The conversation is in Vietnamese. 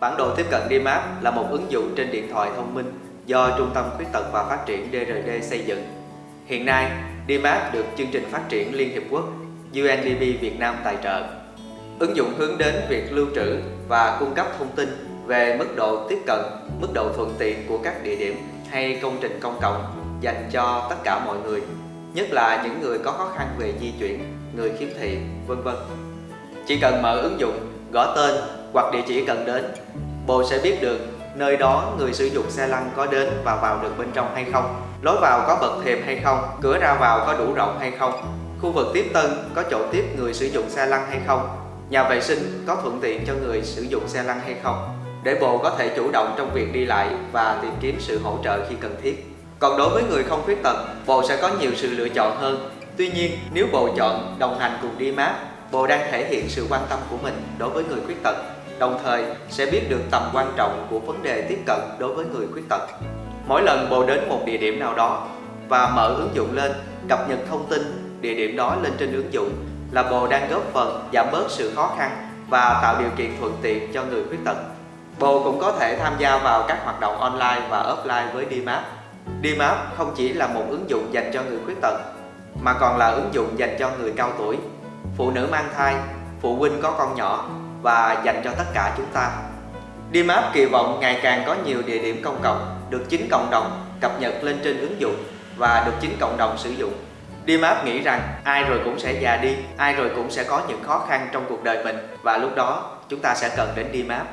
Bản đồ tiếp cận DMAP là một ứng dụng trên điện thoại thông minh do Trung tâm Khuyết tật và Phát triển DRD xây dựng. Hiện nay, DMAP được chương trình phát triển Liên Hiệp Quốc UNDP Việt Nam tài trợ. Ứng dụng hướng đến việc lưu trữ và cung cấp thông tin về mức độ tiếp cận, mức độ thuận tiện của các địa điểm hay công trình công cộng dành cho tất cả mọi người, nhất là những người có khó khăn về di chuyển, người khiếm thị, vân vân. Chỉ cần mở ứng dụng, gõ tên hoặc địa chỉ cần đến, bộ sẽ biết được nơi đó người sử dụng xe lăn có đến và vào được bên trong hay không, lối vào có bậc thềm hay không, cửa ra vào có đủ rộng hay không, khu vực tiếp tân có chỗ tiếp người sử dụng xe lăn hay không, nhà vệ sinh có thuận tiện cho người sử dụng xe lăn hay không, để bộ có thể chủ động trong việc đi lại và tìm kiếm sự hỗ trợ khi cần thiết. Còn đối với người không khuyết tật, bộ sẽ có nhiều sự lựa chọn hơn. Tuy nhiên, nếu bộ chọn đồng hành cùng đi mát bộ đang thể hiện sự quan tâm của mình đối với người khuyết tật, đồng thời sẽ biết được tầm quan trọng của vấn đề tiếp cận đối với người khuyết tật. Mỗi lần bồ đến một địa điểm nào đó và mở ứng dụng lên, cập nhật thông tin địa điểm đó lên trên ứng dụng là bồ đang góp phần giảm bớt sự khó khăn và tạo điều kiện thuận tiện cho người khuyết tật. Bồ cũng có thể tham gia vào các hoạt động online và offline với DMAP. DMAP không chỉ là một ứng dụng dành cho người khuyết tật, mà còn là ứng dụng dành cho người cao tuổi, phụ nữ mang thai, phụ huynh có con nhỏ và dành cho tất cả chúng ta. DMAP kỳ vọng ngày càng có nhiều địa điểm công cộng được chính cộng đồng cập nhật lên trên ứng dụng và được chính cộng đồng sử dụng. DMAP nghĩ rằng ai rồi cũng sẽ già đi, ai rồi cũng sẽ có những khó khăn trong cuộc đời mình và lúc đó chúng ta sẽ cần đến DMAP.